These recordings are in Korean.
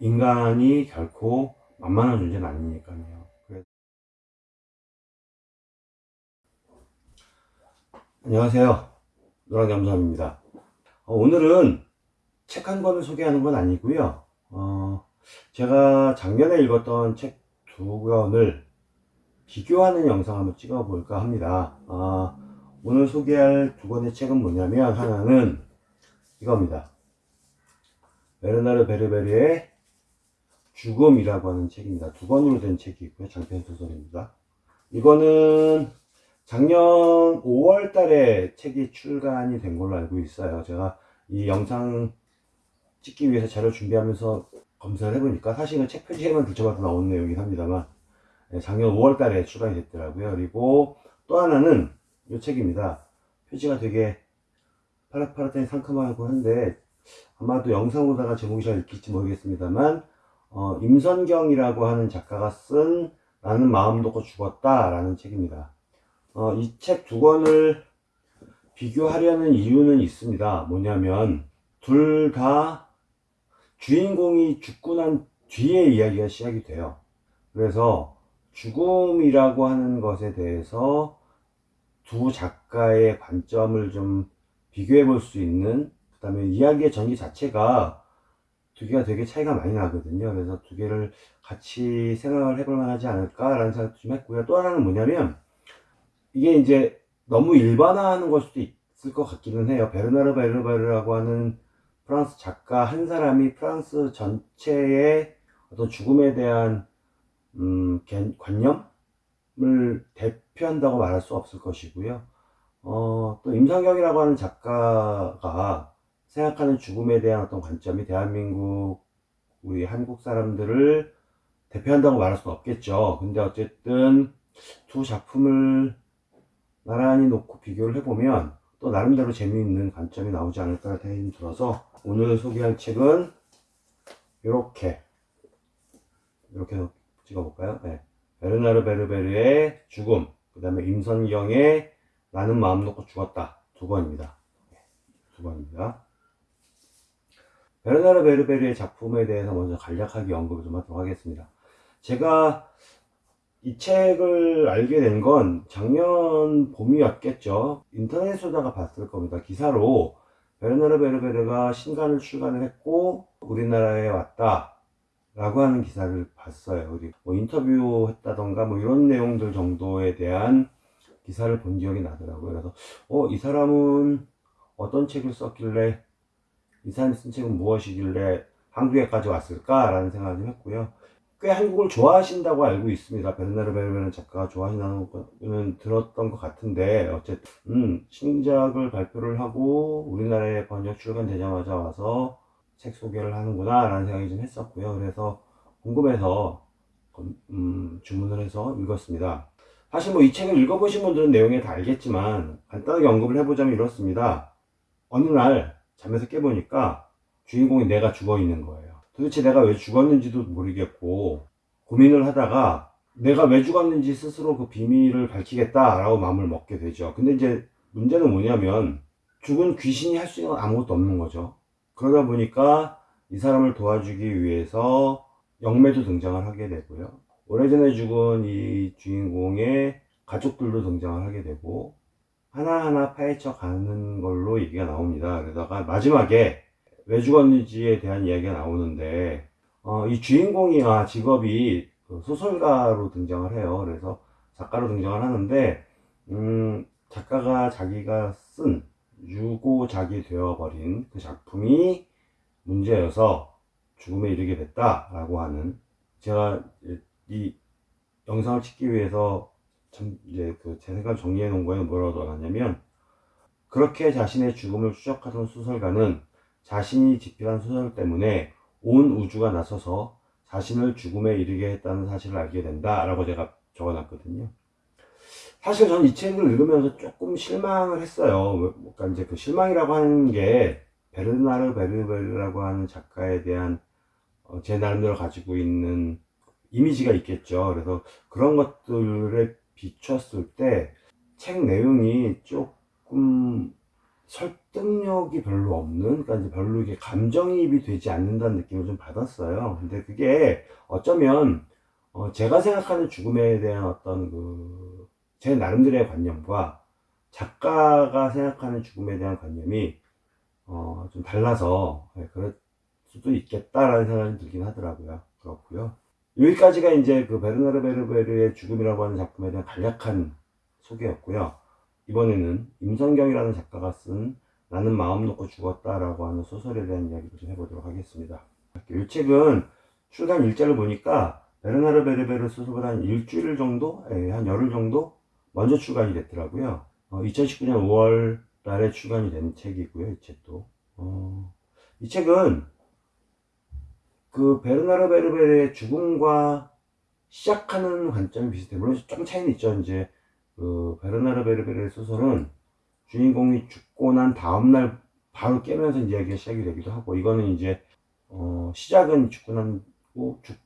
인간이 결코 만만한 존재는 아니니까요. 안녕하세요. 노랑잠수함입니다. 어, 오늘은 책 한 권을 소개하는 건 아니고요. 어, 제가 작년에 읽었던 책 두 권을 비교하는 영상 한번 찍어볼까 합니다. 아, 오늘 소개할 두 권의 책은 뭐냐면 하나는 이겁니다. 베르나르 베르베르의 죽음이라고 하는 책입니다. 두 권으로 된 책이고요. 장편 소설입니다. 이거는 작년 5월 달에 책이 출간이 된 걸로 알고 있어요. 제가 이 영상 찍기 위해서 자료 준비하면서 검사를 해보니까 사실은 책 표지에만 붙여봐도 나온 내용이긴 합니다만 네, 작년 5월 달에 출간이 됐더라고요. 그리고 또 하나는 이 책입니다. 표지가 되게 파릇파릇하니 상큼하고 한데 아마도 영상 보다가 제목이 잘 읽힐지 모르겠습니다만 어, 임선경이라고 하는 작가가 쓴 나는 마음 놓고 죽었다 라는 책입니다. 어, 이 책 두 권을 비교하려는 이유는 있습니다. 뭐냐면 둘 다 주인공이 죽고 난 뒤에 이야기가 시작이 돼요. 그래서 죽음이라고 하는 것에 대해서 두 작가의 관점을 좀 비교해 볼 수 있는 그 다음에 이야기의 전개 자체가 두 개가 되게 차이가 많이 나거든요. 그래서 두 개를 같이 생각을 해볼 만하지 않을까라는 생각도 좀 했고요. 또 하나는 뭐냐면 이게 이제 너무 일반화하는 걸 수도 있을 것 같기는 해요. 베르나르 베르베르라고 하는 프랑스 작가 한 사람이 프랑스 전체의 어떤 죽음에 대한 음, 개- 관념을 대표한다고 말할 수 없을 것이고요. 어, 또 임상경이라고 하는 작가가 생각하는 죽음에 대한 어떤 관점이 대한민국 우리 한국 사람들을 대표한다고 말할 수는 없겠죠. 근데 어쨌든 두 작품을 나란히 놓고 비교를 해보면 또 나름대로 재미있는 관점이 나오지 않을까 생각이 들어서 오늘 소개할 책은 이렇게 이렇게 찍어볼까요? 네. 베르나르 베르베르의 죽음, 그 다음에 임선경의 나는 마음 놓고 죽었다 두 권입니다. 네, 두 권입니다. 베르나르 베르베르의 작품에 대해서 먼저 간략하게 언급을 좀 하도록 하겠습니다. 제가 이 책을 알게 된 건 작년 봄이었겠죠. 인터넷에다가 봤을 겁니다. 기사로 베르나르 베르베르가 신간을 출간을 했고 우리나라에 왔다 라고 하는 기사를 봤어요. 그리고 뭐 인터뷰 했다던가 뭐 이런 내용들 정도에 대한 기사를 본 기억이 나더라고요. 그래서 어, 이 사람은 어떤 책을 썼길래 이 사람이 쓴 책은 무엇이길래 한국에까지 왔을까? 라는 생각을 좀 했고요. 꽤 한국을 좋아하신다고 알고 있습니다. 베르나르 베르베르 작가가 좋아하신다는 거는 들었던 것 같은데 어쨌든 음, 신작을 발표를 하고 우리나라에 번역 출간되자마자 와서 책 소개를 하는구나 라는 생각이 좀 했었고요. 그래서 궁금해서 음, 주문을 해서 읽었습니다. 사실 뭐 이 책을 읽어보신 분들은 내용에 다 알겠지만 간단하게 언급을 해보자면 이렇습니다. 어느 날 잠에서 깨보니까 주인공이 내가 죽어 있는 거예요. 도대체 내가 왜 죽었는지도 모르겠고 고민을 하다가 내가 왜 죽었는지 스스로 그 비밀을 밝히겠다 라고 마음을 먹게 되죠. 근데 이제 문제는 뭐냐면 죽은 귀신이 할 수 있는 건 아무것도 없는 거죠. 그러다 보니까 이 사람을 도와주기 위해서 영매도 등장을 하게 되고요. 오래전에 죽은 이 주인공의 가족들도 등장을 하게 되고 하나하나 파헤쳐 가는 걸로 얘기가 나옵니다. 그러다가 마지막에 왜 죽었는지에 대한 이야기가 나오는데 어, 이 주인공이 아, 직업이 그 소설가로 등장을 해요. 그래서 작가로 등장을 하는데 음, 작가가 자기가 쓴 유고작이 되어버린 그 작품이 문제여서 죽음에 이르게 됐다라고 하는 제가 이 영상을 찍기 위해서 참 이제 그 제 생각을 정리해 놓은 거에는 뭐라고 나왔냐면 그렇게 자신의 죽음을 추적하던 소설가는 자신이 집필한 소설 때문에 온 우주가 나서서 자신을 죽음에 이르게 했다는 사실을 알게 된다 라고 제가 적어놨거든요. 사실 저는 이 책을 읽으면서 조금 실망을 했어요. 그러니까 이제 그 실망이라고 하는 게 베르나르 베르베르라고 하는 작가에 대한 어, 제 나름대로 가지고 있는 이미지가 있겠죠. 그래서 그런 것들에 비췄을 때 책 내용이 조금 설득력이 별로 없는, 그러니까 별로 이게 감정이입이 되지 않는다는 느낌을 좀 받았어요. 근데 그게 어쩌면 어, 제가 생각하는 죽음에 대한 어떤 그 제 나름대로의 관념과 작가가 생각하는 죽음에 대한 관념이 어, 좀 달라서 예, 그럴 수도 있겠다라는 생각이 들긴 하더라고요. 그렇고요. 여기까지가 이제 그 베르나르 베르베르의 죽음이라고 하는 작품에 대한 간략한 소개였고요. 이번에는 임성경이라는 작가가 쓴 나는 마음 놓고 죽었다라고 하는 소설에 대한 이야기를 좀 해보도록 하겠습니다. 이 책은 출간 일자를 보니까 베르나르 베르베르 소설보다 한 일주일 정도, 예, 한 열흘 정도 먼저 출간이 됐더라고요. 어, 2019년 5월 달에 출간이 된 책이고요. 이 책도. 어, 이 책은 그 베르나르 베르베르의 죽음과 시작하는 관점이 비슷해요. 물론 좀 차이는 있죠. 이제 그 베르나르 베르베르의 소설은 주인공이 죽고 난 다음날 바로 깨면서 이야기가 시작이 되기도 하고 이거는 이제 어, 시작은 죽고 죽,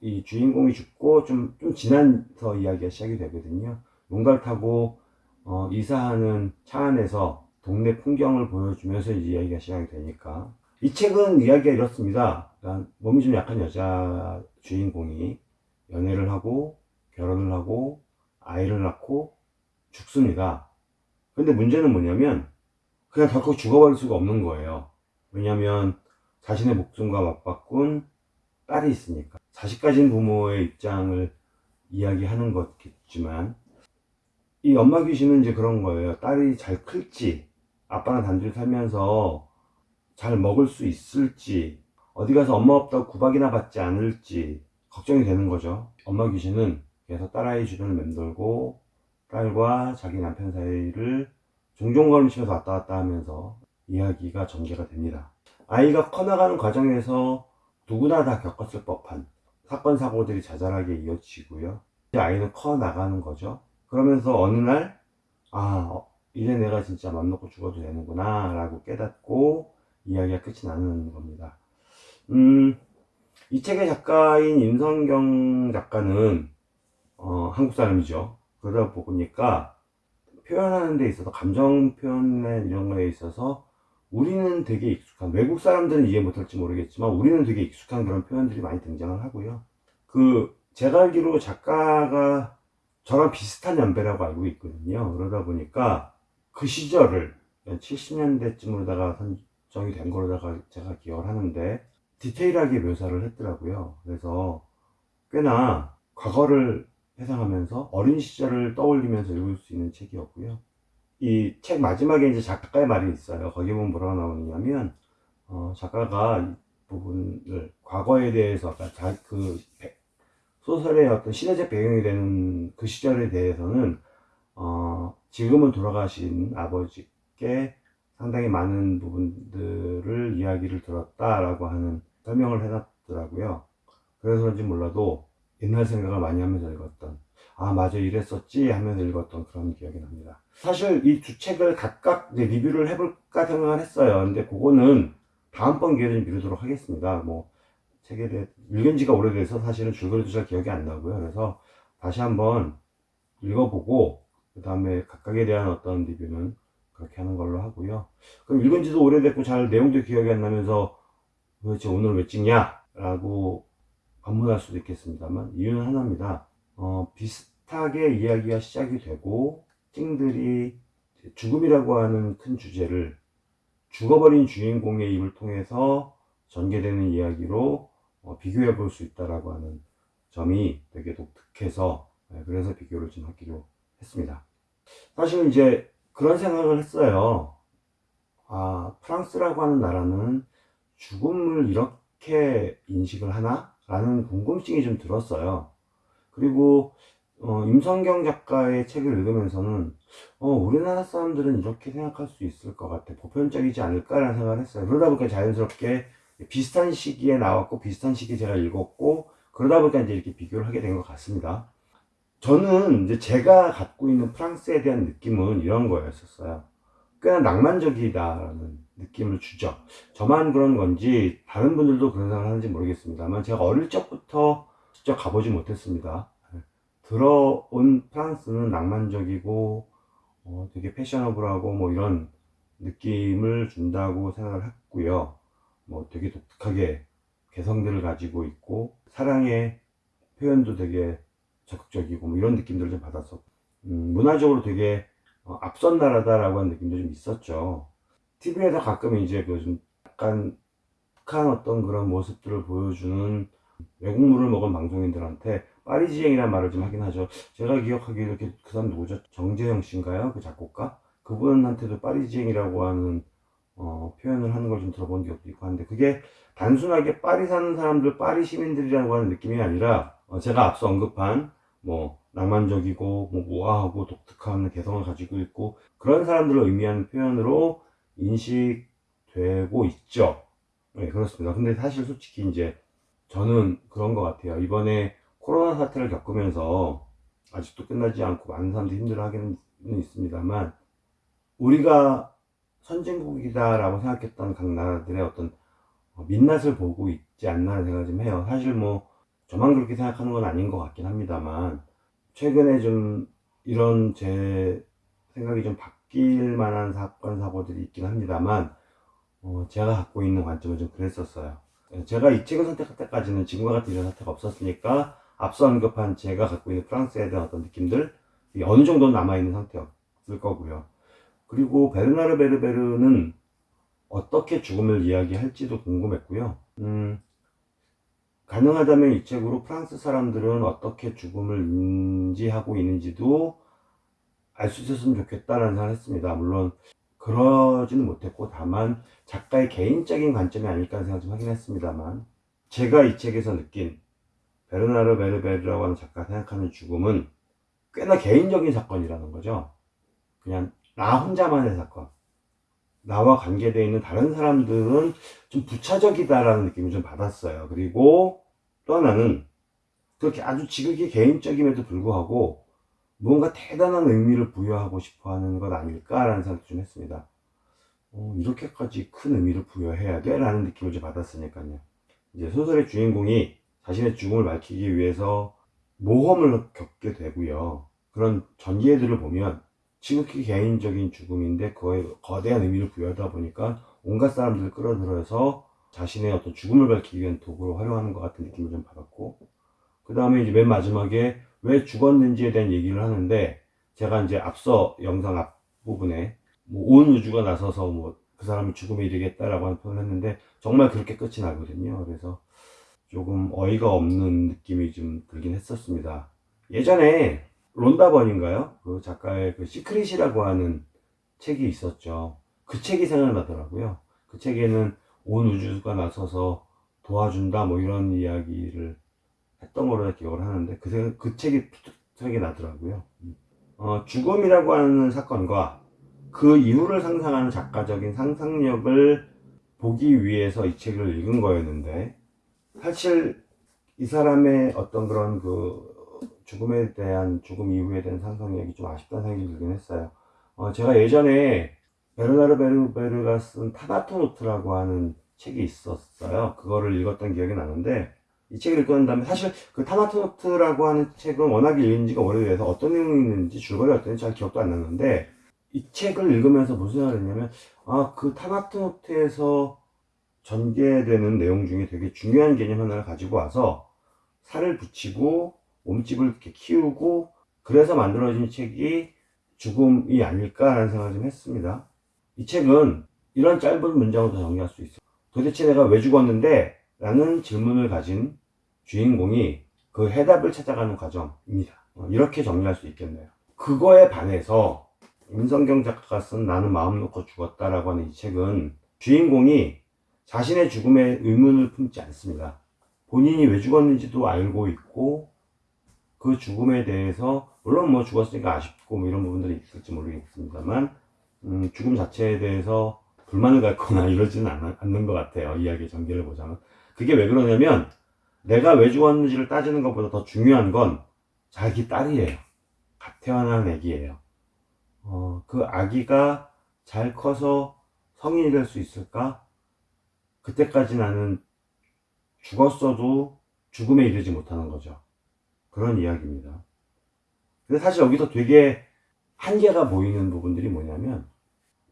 이 주인공이 죽고 좀, 좀 지나서 이야기가 시작이 되거든요. 용갈 타고 어, 이사하는 차 안에서 동네 풍경을 보여주면서 이야기가 시작이 되니까 이 책은 이야기가 이렇습니다. 몸이 좀 약한 여자 주인공이 연애를 하고 결혼을 하고 아이를 낳고 죽습니다. 근데 문제는 뭐냐면 그냥 덜컥 죽어버릴 수가 없는 거예요. 왜냐하면 자신의 목숨과 맞바꾼 딸이 있으니까. 자식 가진 부모의 입장을 이야기하는 것겠지만 이 엄마 귀신은 이제 그런 거예요. 딸이 잘 클지, 아빠랑 단둘이 살면서 잘 먹을 수 있을지, 어디 가서 엄마 없다고 구박이나 받지 않을지 걱정이 되는 거죠. 엄마 귀신은 계속 딸아이 주변을 맴돌고 딸과 자기 남편 사이를 종종 걸으시면서 왔다 갔다 하면서 이야기가 전개가 됩니다. 아이가 커나가는 과정에서 누구나 다 겪었을 법한 사건, 사고들이 자잘하게 이어지고요. 이제 아이는 커 나가는 거죠. 그러면서 어느 날, 아, 어, 이제 내가 진짜 맘 놓고 죽어도 되는구나, 라고 깨닫고 이야기가 끝이 나는 겁니다. 음, 이 책의 작가인 임성경 작가는, 어, 한국 사람이죠. 그러다 보니까 표현하는 데 있어서, 감정 표현에 이런 거에 있어서 우리는 되게 익숙한, 외국 사람들은 이해 못할지 모르겠지만 우리는 되게 익숙한 그런 표현들이 많이 등장을 하고요. 그, 제가 알기로 작가가 저랑 비슷한 연배라고 알고 있거든요. 그러다 보니까 그 시절을 70년대쯤으로다가 선 정이 된 거로다가 제가 기억을 하는데 디테일하게 묘사를 했더라고요. 그래서 꽤나 과거를 회상하면서 어린 시절을 떠올리면서 읽을 수 있는 책이었고요. 이 책 마지막에 이제 작가의 말이 있어요. 거기 보면 뭐라고 나오느냐면, 어, 작가가 이 부분을 과거에 대해서, 자, 그 소설의 어떤 시대적 배경이 되는 그 시절에 대해서는 어, 지금은 돌아가신 아버지께 상당히 많은 부분들을 이야기를 들었다라고 하는 설명을 해놨더라고요. 그래서 그런지 몰라도 옛날 생각을 많이 하면서 읽었던 아 맞아 이랬었지 하면서 읽었던 그런 기억이 납니다. 사실 이 두 책을 각각 리뷰를 해볼까 생각을 했어요. 근데 그거는 다음번 기회에 미루도록 하겠습니다. 뭐 책에 대해 읽은 지가 오래돼서 사실은 줄거리도 잘 기억이 안 나고요. 그래서 다시 한번 읽어보고 그 다음에 각각에 대한 어떤 리뷰는 그렇게 하는 걸로 하고요. 그럼 읽은 지도 오래됐고 잘 내용도 기억이 안 나면서 도대체 오늘 왜 찍냐? 라고 반문할 수도 있겠습니다만 이유는 하나입니다. 어, 비슷하게 이야기가 시작이 되고 찡들이 죽음이라고 하는 큰 주제를 죽어버린 주인공의 입을 통해서 전개되는 이야기로 어, 비교해 볼 수 있다라고 하는 점이 되게 독특해서 네, 그래서 비교를 좀 하기로 했습니다. 사실 이제 그런 생각을 했어요. 아, 프랑스라고 하는 나라는 죽음을 이렇게 인식을 하나? 라는 궁금증이 좀 들었어요. 그리고 어, 임성경 작가의 책을 읽으면서는 어, 우리나라 사람들은 이렇게 생각할 수 있을 것 같아. 보편적이지 않을까라는 생각을 했어요. 그러다 보니까 자연스럽게 비슷한 시기에 나왔고 비슷한 시기에 제가 읽었고 그러다 보니까 이제 이렇게 비교를 하게 된 것 같습니다. 저는 이제 제가 갖고 있는 프랑스에 대한 느낌은 이런 거였었어요. 꽤나 낭만적이다라는 느낌을 주죠. 저만 그런 건지 다른 분들도 그런 생각을 하는지 모르겠습니다만 제가 어릴 적부터 직접 가보지 못했습니다. 들어온 프랑스는 낭만적이고 어, 되게 패셔너블하고 뭐 이런 느낌을 준다고 생각을 했고요. 뭐 되게 독특하게 개성들을 가지고 있고 사랑의 표현도 되게 적극적이고 뭐 이런 느낌들을 좀 받았었고 음, 문화적으로 되게 어, 앞선 나라다라고 하는 느낌도 좀 있었죠. TV에서 가끔 이제 그좀 약간 북한 어떤 그런 모습들을 보여주는 외국물을 먹은 방송인들한테 파리지앵이라는 말을 좀 하긴 하죠. 제가 기억하기에 이렇게 그 사람 누구죠? 정재영 씨인가요? 그 작곡가? 그분한테도 파리지앵이라고 하는 어, 표현을 하는 걸 좀 들어본 기억도 있고 한데 그게 단순하게 파리 사는 사람들, 파리 시민들이라고 하는 느낌이 아니라 어, 제가 앞서 언급한 뭐 낭만적이고 뭐 우아하고 독특한 개성을 가지고 있고 그런 사람들을 의미하는 표현으로 인식되고 있죠. 네, 그렇습니다. 근데 사실 솔직히 이제 저는 그런 것 같아요. 이번에 코로나 사태를 겪으면서 아직도 끝나지 않고 많은 사람들이 힘들어 하기는 있습니다만 우리가 선진국이다 라고 생각했던 각 나라들의 어떤 민낯을 보고 있지 않나 생각을 좀 해요. 사실 뭐 저만 그렇게 생각하는 건 아닌 것 같긴 합니다만 최근에 좀 이런 제 생각이 좀 바뀔 만한 사건 사고들이 있긴 합니다만 어, 제가 갖고 있는 관점은 좀 그랬었어요. 제가 이 책을 선택할 때까지는 지금과 같은 이런 사태가 없었으니까 앞서 언급한 제가 갖고 있는 프랑스에 대한 어떤 느낌들 어느 정도 남아있는 상태였을 거고요. 그리고 베르나르 베르베르는 어떻게 죽음을 이야기할지도 궁금했고요. 음, 가능하다면 이 책으로 프랑스 사람들은 어떻게 죽음을 인지하고 있는지도 알 수 있었으면 좋겠다는 생각을 했습니다. 물론 그러지는 못했고 다만 작가의 개인적인 관점이 아닐까 생각 좀 하긴 했습니다만 제가 이 책에서 느낀 베르나르 베르베르라고 하는 작가가 생각하는 죽음은 꽤나 개인적인 사건이라는 거죠. 그냥 나 혼자만의 사건. 나와 관계되어 있는 다른 사람들은 좀 부차적이다라는 느낌을 좀 받았어요. 그리고 또 하나는 그렇게 아주 지극히 개인적임에도 불구하고 무언가 대단한 의미를 부여하고 싶어 하는 것 아닐까라는 생각도 좀 했습니다. 어, 이렇게까지 큰 의미를 부여해야 돼? 라는 느낌을 좀 받았으니까요. 이제 소설의 주인공이 자신의 죽음을 밝히기 위해서 모험을 겪게 되고요. 그런 전개들을 보면 지극히 개인적인 죽음인데 그거에 거대한 의미를 부여하다 보니까 온갖 사람들을 끌어들여서 자신의 어떤 죽음을 밝히기 위한 도구로 활용하는 것 같은 느낌을 좀 받았고 그 다음에 이제 맨 마지막에 왜 죽었는지에 대한 얘기를 하는데 제가 이제 앞서 영상 앞부분에 뭐 온 우주가 나서서 뭐 그 사람이 죽음에 이르겠다라고 하는 표현을 했는데 정말 그렇게 끝이 나거든요. 그래서 조금 어이가 없는 느낌이 좀 들긴 했었습니다. 예전에 론다 번인가요? 그 작가의 그 시크릿이라고 하는 책이 있었죠. 그 책이 생각나더라고요. 그 책에는 온 우주가 나서서 도와준다 뭐 이런 이야기를 했던 걸로 기억을 하는데 그, 생, 그 책이 생각이 나더라고요. 어, 죽음이라고 하는 사건과 그 이후를 상상하는 작가적인 상상력을 보기 위해서 이 책을 읽은 거였는데 사실 이 사람의 어떤 그런 그 죽음에 대한 죽음 이후에 대한 상상력이 좀 아쉽다는 생각이 들긴 했어요. 어, 제가 예전에 베르나르 베르베르가 쓴 타나토노트라고 하는 책이 있었어요. 그거를 읽었던 기억이 나는데 이 책을 읽고 난 다음에 사실 그 타나토노트라고 하는 책은 워낙 읽은 지가 오래돼서 어떤 내용이 있는지 줄거리가 어떤지 잘 기억도 안 나는데 이 책을 읽으면서 무슨 생각을 했냐면 아 그 타나토노트에서 전개되는 내용 중에 되게 중요한 개념 하나를 가지고 와서 살을 붙이고 몸집을 이렇게 키우고 그래서 만들어진 책이 죽음이 아닐까라는 생각을 좀 했습니다. 이 책은 이런 짧은 문장으로 정리할 수 있어요. 도대체 내가 왜 죽었는데? 라는 질문을 가진 주인공이 그 해답을 찾아가는 과정입니다. 어, 이렇게 정리할 수 있겠네요. 그거에 반해서 임성경 작가가 쓴 나는 마음 놓고 죽었다라고 하는 이 책은 주인공이 자신의 죽음에 의문을 품지 않습니다. 본인이 왜 죽었는지도 알고 있고 그 죽음에 대해서 물론 뭐 죽었으니까 아쉽고 뭐 이런 부분들이 있을지 모르겠습니다만 음, 죽음 자체에 대해서 불만을 갖거나 이러지는 않, 않는 것 같아요. 이야기의 전개를 보자면. 그게 왜 그러냐면 내가 왜 죽었는지를 따지는 것보다 더 중요한 건 자기 딸이에요. 갓 태어난 아기예요. 어, 그 아기가 잘 커서 성인이 될 수 있을까? 그때까지 나는 죽었어도 죽음에 이르지 못하는 거죠. 그런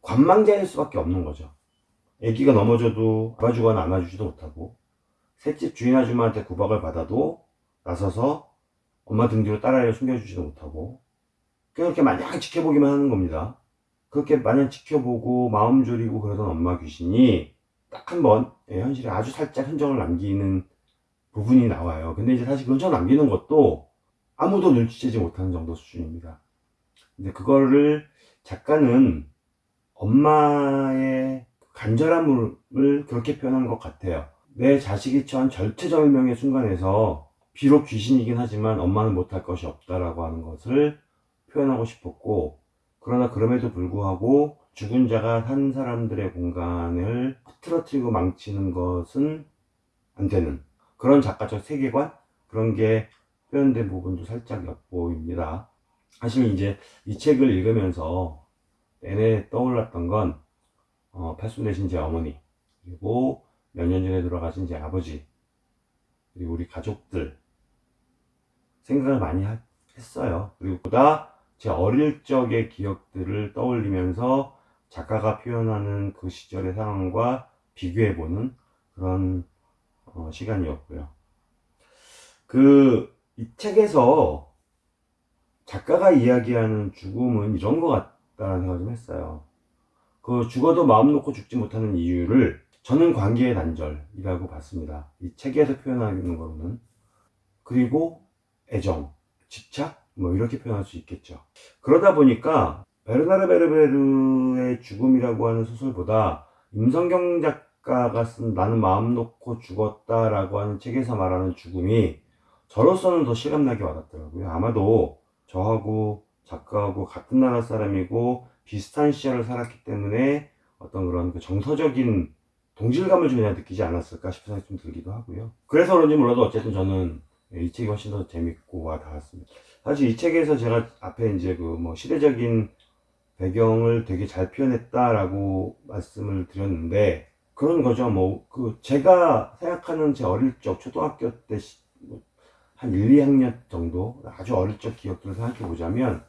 관망자일 수밖에 없는 거죠. 아기가 넘어져도 잡아주거나 안아주지도 못하고 셋집 주인 아줌마한테 구박을 받아도 나서서 엄마 등 뒤로 딸아이를 숨겨주지도 못하고 그렇게 마냥 지켜보기만 하는 겁니다. 그렇게 마냥 지켜보고 마음 졸이고 그러던 엄마 귀신이 딱 한번 예, 현실에 아주 살짝 흔적을 남기는 부분이 나와요. 근데 이제 사실 그 흔적 남기는 것도 아무도 눈치채지 못하는 정도 수준입니다. 근데 그거를 작가는 엄마의 간절함을 그렇게 표현한 것 같아요. 내 자식이 처한 절체절명의 순간에서 비록 귀신이긴 하지만 엄마는 못할 것이 없다라고 하는 것을 표현하고 싶었고 그러나 그럼에도 불구하고 죽은 자가 산 사람들의 공간을 흐트러뜨리고 망치는 것은 안 되는 그런 작가적 세계관 그런 게 표현된 부분도 살짝 엿보입니다. 사실 이제 이 책을 읽으면서 내내 떠올랐던 건 어, 팔순 되신 제 어머니 그리고 몇 년 전에 돌아가신 제 아버지 그리고 우리 가족들 생각을 많이 하- 했어요. 그리고 보다 제 어릴 적의 기억들을 떠올리면서 작가가 표현하는 그 시절의 상황과 비교해보는 그런 어, 시간이었고요. 그, 이 책에서 작가가 이야기하는 죽음은 이런 것 같다는 생각을 좀 했어요. 그 죽어도 마음 놓고 죽지 못하는 이유를 저는 관계의 단절이라고 봤습니다. 이 책에서 표현하는 거로는. 그리고 애정, 집착, 뭐 이렇게 표현할 수 있겠죠. 그러다 보니까 베르나르 베르베르의 죽음이라고 하는 소설보다 임성경 작 가가 쓴 나는 마음 놓고 죽었다 라고 하는 책에서 말하는 죽음이 저로서는 더 실감나게 와닿더라고요. 아마도 저하고 작가하고 같은 나라 사람이고 비슷한 시절을 살았기 때문에 어떤 그런 그 정서적인 동질감을 좀 그냥 느끼지 않았을까 싶은 생각이 좀 들기도 하고요. 그래서 그런지 몰라도 어쨌든 저는 이 책이 훨씬 더 재밌고 와 닿았습니다. 사실 이 책에서 제가 앞에 이제 그 뭐 시대적인 배경을 되게 잘 표현했다라고 말씀을 드렸는데 그런 거죠. 뭐 그 제가 생각하는 제 어릴 적 초등학교 때뭐한 1, 2학년 정도 아주 어릴 적 기억들을 생각해 보자면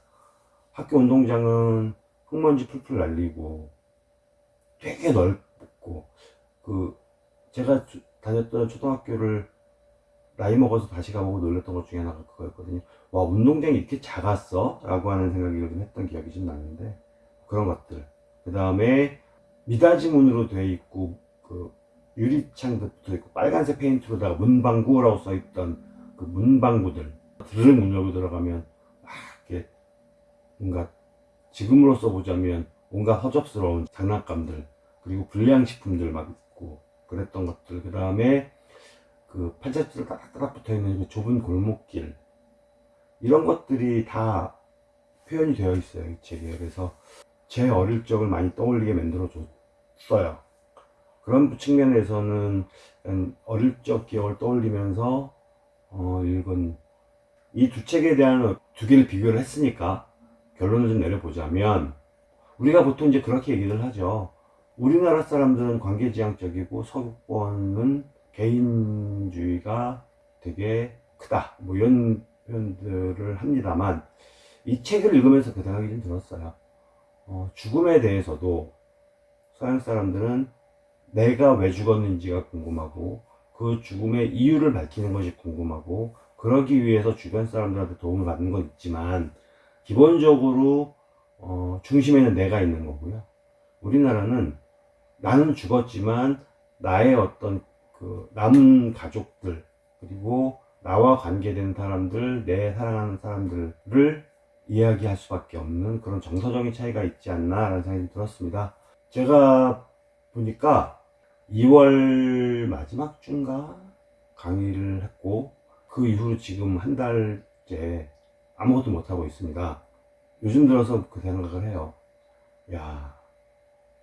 학교 운동장은 흙먼지 풀풀 날리고 되게 넓고 그 제가 주- 다녔던 초등학교를 나이 먹어서 다시 가보고 놀랬던 것 중에 하나가 그거였거든요. 와 운동장이 이렇게 작았어? 라고 하는 생각이 좀 했던 기억이 좀 나는데 그런 것들 그 다음에 미닫이 문으로 되어 있고 그 유리창도 붙어 있고 빨간색 페인트로다가 문방구라고 써 있던 그 문방구들 드르륵 문 열고 들어가면 아 이게 뭔가 지금으로서 보자면 온갖 허접스러운 장난감들 그리고 불량식품들 막 있고 그랬던 것들. 그 다음에 그 팔자주로 따닥따닥 붙어있는 그 좁은 골목길. 이런 것들이 다 표현이 되어 있어요 이 책에. 그래서 제 어릴 적을 많이 떠올리게 만들어 줬 어요 그런 측면에서는 어릴 적 기억을 떠올리면서 어, 읽은 이 두 책에 대한 두 개를 비교를 했으니까 결론을 좀 내려보자면 우리가 보통 이제 그렇게 얘기를 하죠 우리나라 사람들은 관계지향적이고 서구권은 개인주의가 되게 크다. 뭐 이런 표현들을 합니다만 이 책을 읽으면서 그 생각이 좀 들었어요. 어, 죽음에 대해서도 서양 사람들은 내가 왜 죽었는지가 궁금하고 그 죽음의 이유를 밝히는 것이 궁금하고 그러기 위해서 주변 사람들한테 도움을 받는 건 있지만 기본적으로 어, 중심에는 내가 있는 거고요. 우리나라는 나는 죽었지만 나의 어떤 그 남은 가족들 그리고 나와 관계된 사람들 내 사랑하는 사람들을 이야기할 수밖에 없는 그런 정서적인 차이가 있지 않나 라는 생각이 들었습니다. 제가 보니까 2월 마지막 주인가 강의를 했고 그 이후로 지금 한 달째 아무것도 못하고 있습니다. 요즘 들어서 그 생각을 해요. 야,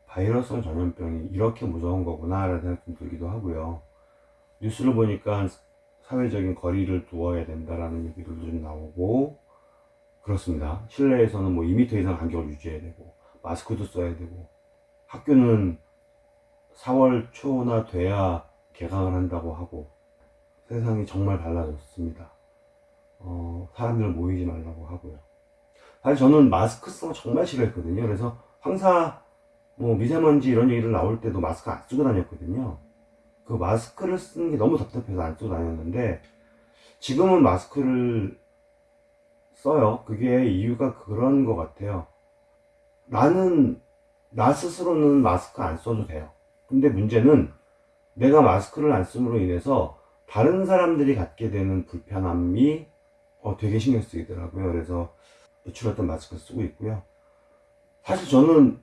바이러스성 전염병이 이렇게 무서운 거구나 라는 생각이 좀 들기도 하고요. 뉴스를 보니까 사회적인 거리를 두어야 된다라는 얘기도 좀 나오고 그렇습니다. 실내에서는 뭐 2m 이상 간격을 유지해야 되고 마스크도 써야 되고 학교는 4월 초나 돼야 개강을 한다고 하고 세상이 정말 달라졌습니다. 어, 사람들 모이지 말라고 하고요. 사실 저는 마스크 쓰는 거 정말 싫어했거든요. 그래서 황사 뭐 미세먼지 이런 얘기를 나올 때도 마스크 안 쓰고 다녔거든요. 그 마스크를 쓰는 게 너무 답답해서 안 쓰고 다녔는데 지금은 마스크를 써요. 그게 이유가 그런 것 같아요. 나는 나 스스로는 마스크 안 써도 돼요. 근데 문제는 내가 마스크를 안 씀으로 인해서 다른 사람들이 갖게 되는 불편함이 어, 되게 신경 쓰이더라고요. 그래서 노출했던 마스크 쓰고 있고요. 사실 저는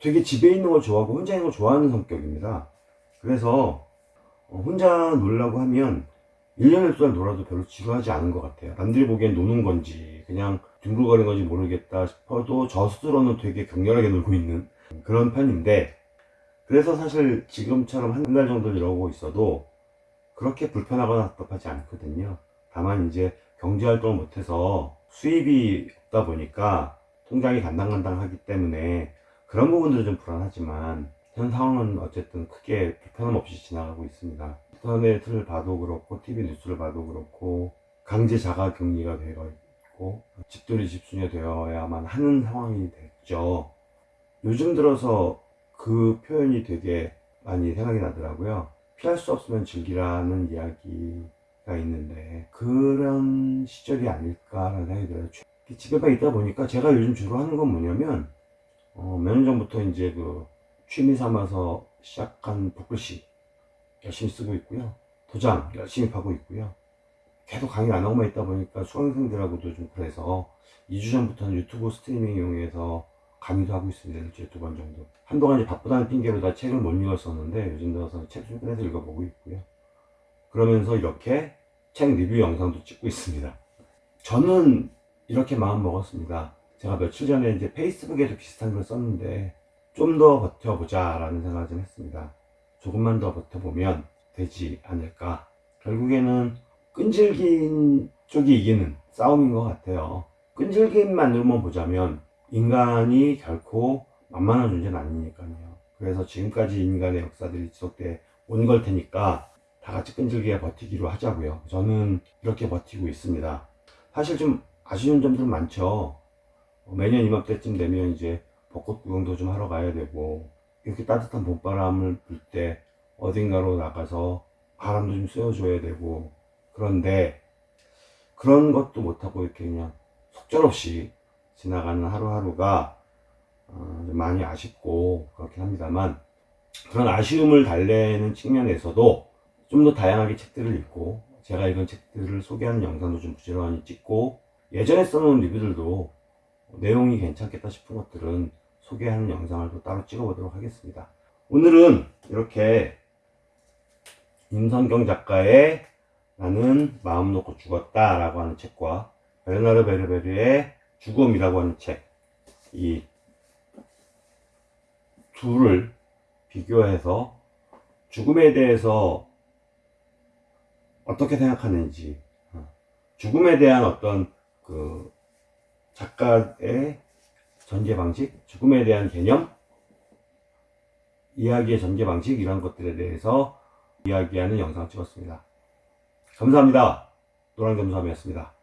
되게 집에 있는 걸 좋아하고 혼자 있는 걸 좋아하는 성격입니다. 그래서 어, 혼자 놀라고 하면 1년을 동안 놀아도 별로 지루하지 않은 것 같아요. 남들이 보기엔 노는 건지 그냥 둥글거리는 건지 모르겠다 싶어도 저 스스로는 되게 격렬하게 놀고 있는 그런 편인데 그래서 사실 지금처럼 한 달 정도 이러고 있어도 그렇게 불편하거나 답답하지 않거든요. 다만 이제 경제활동을 못해서 수입이 없다 보니까 통장이 간당간당하기 때문에 그런 부분들은 좀 불안하지만 현 상황은 어쨌든 크게 불편함 없이 지나가고 있습니다. 인터넷을 봐도 그렇고 TV 뉴스를 봐도 그렇고 강제 자가 격리가 되어 있고 집돌이 집순이가 되어야만 하는 상황이 됐죠. 요즘 들어서 그 표현이 되게 많이 생각이 나더라고요. 피할 수 없으면 즐기라는 이야기가 있는데 그런 시절이 아닐까라는 생각이 들어요. 집에만 있다 보니까 제가 요즘 주로 하는 건 뭐냐면 어, 몇 년 전부터 이제 그 취미 삼아서 시작한 붓글씨 열심히 쓰고 있고요. 도장 열심히 파고 있고요. 계속 강의 안 하고만 있다 보니까 수강생들하고도 좀 그래서 2주 전부터는 유튜브 스트리밍 이용해서 강의도 하고 있습니다. 일주일에 두 번 정도. 한동안 이제 바쁘다는 핑계로 다 책을 못 읽었었는데 요즘 들어서 책좀 꺼내서 읽어보고 있고요. 그러면서 이렇게 책 리뷰 영상도 찍고 있습니다. 저는 이렇게 마음 먹었습니다. 제가 며칠 전에 이제 페이스북에도 비슷한 걸 썼는데 좀 더 버텨보자 라는 생각을 좀 했습니다. 조금만 더 버텨보면 되지 않을까. 결국에는 끈질긴 쪽이 이기는 싸움인 것 같아요. 끈질김만으로만 보자면 인간이 결코 만만한 존재는 아니니까요. 그래서 지금까지 인간의 역사들이 지속돼 온 걸 테니까 다 같이 끈질기게 버티기로 하자고요. 저는 이렇게 버티고 있습니다. 사실 좀 아쉬운 점들은 많죠. 어, 매년 이맘때쯤 되면 이제 벚꽃 구경도 좀 하러 가야 되고 이렇게 따뜻한 봄바람을 불 때 어딘가로 나가서 바람도 좀 쐬어줘야 되고 그런데 그런 것도 못하고 이렇게 그냥 속절없이 지나가는 하루하루가 어, 좀 많이 아쉽고 그렇긴 합니다만 그런 아쉬움을 달래는 측면에서도 좀 더 다양하게 책들을 읽고 제가 읽은 책들을 소개하는 영상도 좀 부지런히 찍고 예전에 써놓은 리뷰들도 내용이 괜찮겠다 싶은 것들은 소개하는 영상을 또 따로 찍어보도록 하겠습니다. 오늘은 이렇게 임선경 작가의 나는 마음 놓고 죽었다 라고 하는 책과 베르나르 베르베르의 죽음이라고 하는 책, 이 둘을 비교해서 죽음에 대해서 어떻게 생각하는지, 어, 죽음에 대한 어떤 그 작가의 전개 방식, 죽음에 대한 개념, 이야기의 전개 방식 이런 것들에 대해서 이야기하는 영상을 찍었습니다. 감사합니다. 노란겸삼이었습니다.